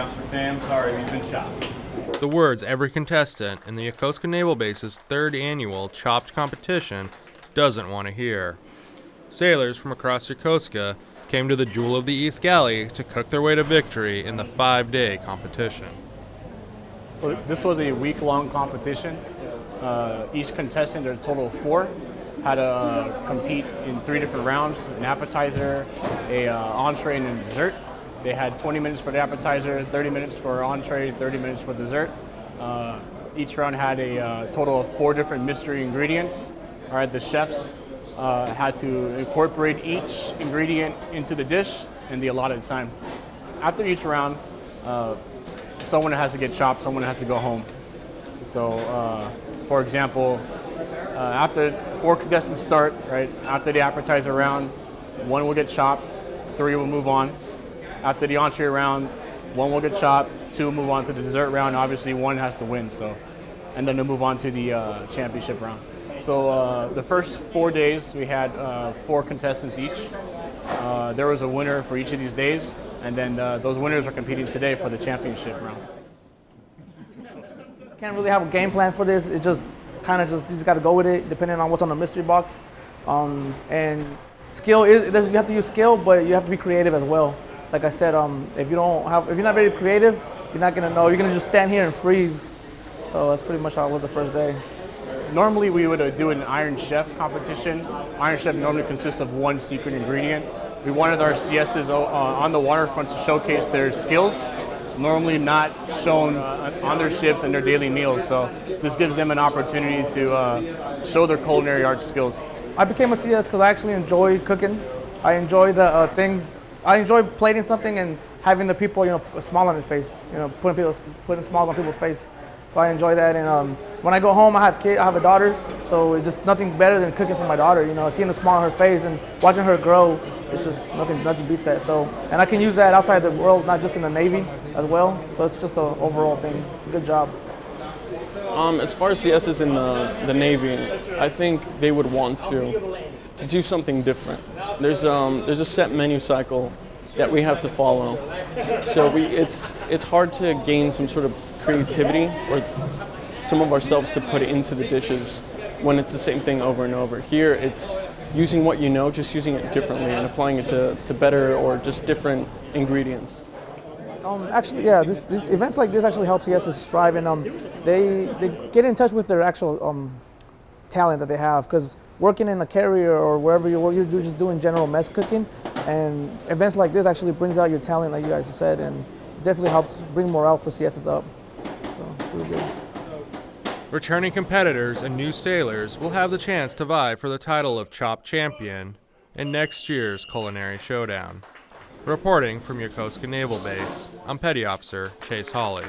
Officer fam, sorry, we've been chopped. The words every contestant in the Yokosuka Naval Base's third annual Chopped competition doesn't want to hear. Sailors from across Yokosuka came to the Jewel of the East Galley to cook their way to victory in the five day competition. So this was a week-long competition. Uh, each contestant, there's a total of four, had to uh, compete in three different rounds: an appetizer, a uh, entree, and a dessert. They had 20 minutes for the appetizer, 30 minutes for entree, 30 minutes for dessert. Uh, each round had a uh, total of four different mystery ingredients. All right, the chefs uh, had to incorporate each ingredient into the dish in the allotted time. After each round, uh, someone has to get chopped, someone has to go home. So, uh, for example, uh, after four contestants start, right, after the appetizer round, one will get chopped, three will move on. After the entree round, one will get chopped, two move on to the dessert round. Obviously, one has to win, so, and then they'll move on to the uh, championship round. So uh, the first four days, we had uh, four contestants each. Uh, there was a winner for each of these days, and then uh, those winners are competing today for the championship round. Can't really have a game plan for this. It just kind of just you just got to go with it, depending on what's on the mystery box. Um, and skill is you have to use skill, but you have to be creative as well. Like I said, um, if you don't have if you're not very creative, you're not gonna know. You're gonna just stand here and freeze. So that's pretty much how it was the first day. Normally, we would uh, do an Iron Chef competition. Iron Chef normally consists of one secret ingredient. We wanted our CSs uh, on the waterfront to showcase their skills, normally not shown uh, on their ships and their daily meals. So this gives them an opportunity to uh, show their culinary art skills. I became a CS because I actually enjoy cooking. I enjoy the uh, things. I enjoy plating something and having the people, you know, a smile on their face. You know, putting people, putting smiles on people's face. So I enjoy that. And um, when I go home, I have kid, I have a daughter. So it's just nothing better than cooking for my daughter. You know, seeing the smile on her face and watching her grow. It's just nothing, nothing beats that. So, and I can use that outside the world, not just in the Navy as well. So it's just an overall thing. It's a good job. Um, as far as CS is in the, the Navy, I think they would want to to do something different. There's um, there's a set menu cycle that we have to follow, so we it's it's hard to gain some sort of creativity or some of ourselves to put into the dishes when it's the same thing over and over. Here, it's using what you know, just using it differently and applying it to, to better or just different ingredients. Um, actually, yeah, this, this events like this actually helps CSs strive, and um, they they get in touch with their actual um, talent that they have. Because working in a carrier or wherever you work, you're just doing general mess cooking, and events like this actually brings out your talent, like you guys said, and definitely helps bring morale for CSs up. So, really good. Returning competitors and new sailors will have the chance to vie for the title of Chop Champion in next year's Culinary Showdown. Reporting from Yokosuka Naval Base, I'm Petty Officer Chase Hawley.